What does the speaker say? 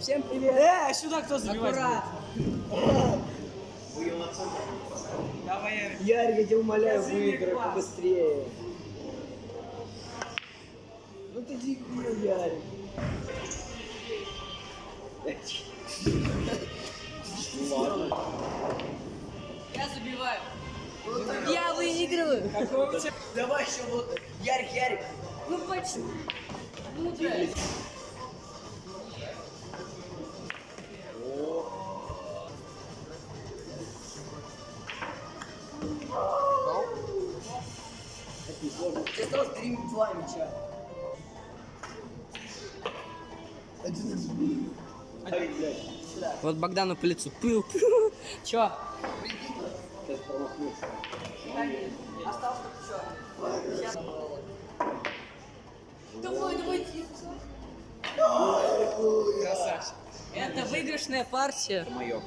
Всем привет. Э, сюда кто будет? Давай, Ярик. Ярик, я тебя умоляю, выиграй побыстрее. Ну ты дебил, Ярик. Я забиваю. Я выигрываю. Давай еще вот. Ярик, Ярик. Ну почти. Ну Тебе осталось три два мяча. Ярик, блядь. Сюда. Вот Богдану по лицу. Пыл. Чё? Сейчас промахнулся. Осталось только чё? Давай, давай, тихо. Красавчик. Это выигрышная партия. Мое.